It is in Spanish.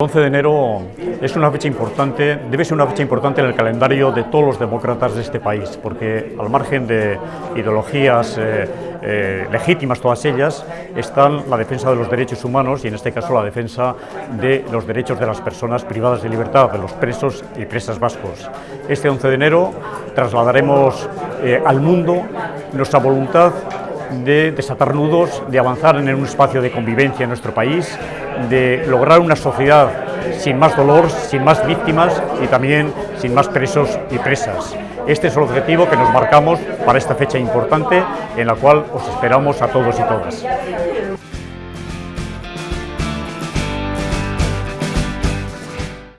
El 11 de enero es una fecha importante, debe ser una fecha importante en el calendario de todos los demócratas de este país, porque al margen de ideologías eh, eh, legítimas, todas ellas, están la defensa de los derechos humanos y en este caso la defensa de los derechos de las personas privadas de libertad, de los presos y presas vascos. Este 11 de enero trasladaremos eh, al mundo nuestra voluntad de desatar nudos, de avanzar en un espacio de convivencia en nuestro país, de lograr una sociedad sin más dolor, sin más víctimas y también sin más presos y presas. Este es el objetivo que nos marcamos para esta fecha importante en la cual os esperamos a todos y todas.